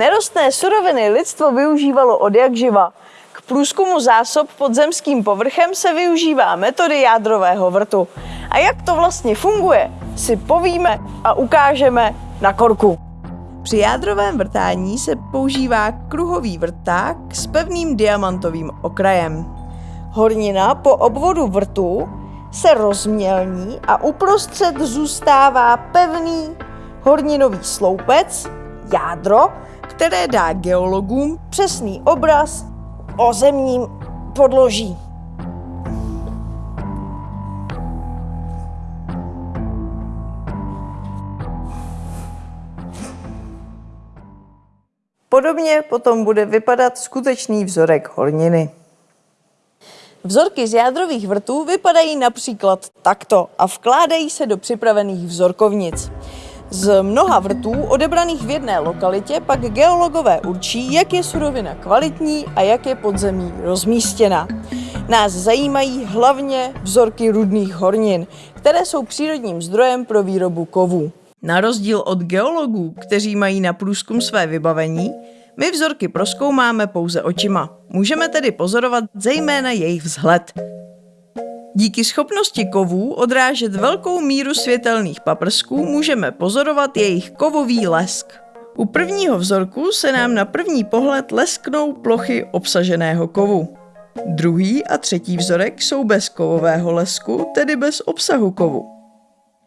nerostné suroviny lidstvo využívalo od jak živa. K průzkumu zásob pod zemským povrchem se využívá metody jádrového vrtu. A jak to vlastně funguje, si povíme a ukážeme na korku. Při jádrovém vrtání se používá kruhový vrták s pevným diamantovým okrajem. Hornina po obvodu vrtu se rozmělní a uprostřed zůstává pevný horninový sloupec, jádro, které dá geologům přesný obraz o zemním podloží. Podobně potom bude vypadat skutečný vzorek horniny. Vzorky z jádrových vrtů vypadají například takto a vkládají se do připravených vzorkovnic. Z mnoha vrtů odebraných v jedné lokalitě pak geologové určí, jak je surovina kvalitní a jak je podzemí rozmístěna. Nás zajímají hlavně vzorky rudných hornin, které jsou přírodním zdrojem pro výrobu kovů. Na rozdíl od geologů, kteří mají na průzkum své vybavení, my vzorky proskoumáme pouze očima. Můžeme tedy pozorovat zejména jejich vzhled. Díky schopnosti kovů odrážet velkou míru světelných paprsků můžeme pozorovat jejich kovový lesk. U prvního vzorku se nám na první pohled lesknou plochy obsaženého kovu. Druhý a třetí vzorek jsou bez kovového lesku, tedy bez obsahu kovu.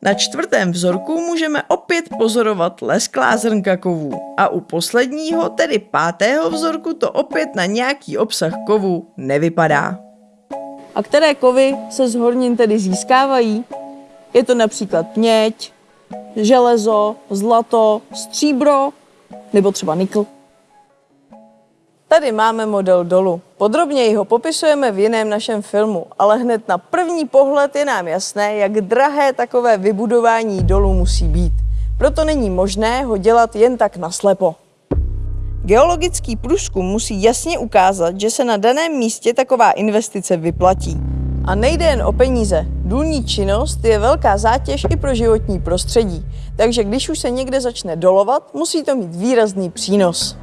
Na čtvrtém vzorku můžeme opět pozorovat lesklá zrnka kovů a u posledního, tedy pátého vzorku, to opět na nějaký obsah kovu nevypadá. A které kovy se z hornin tedy získávají? Je to například měď, železo, zlato, stříbro nebo třeba nikl. Tady máme model dolu. Podrobněji ho popisujeme v jiném našem filmu, ale hned na první pohled je nám jasné, jak drahé takové vybudování dolu musí být. Proto není možné ho dělat jen tak naslepo. Geologický průzkum musí jasně ukázat, že se na daném místě taková investice vyplatí. A nejde jen o peníze. Důlní činnost je velká zátěž i pro životní prostředí, takže když už se někde začne dolovat, musí to mít výrazný přínos.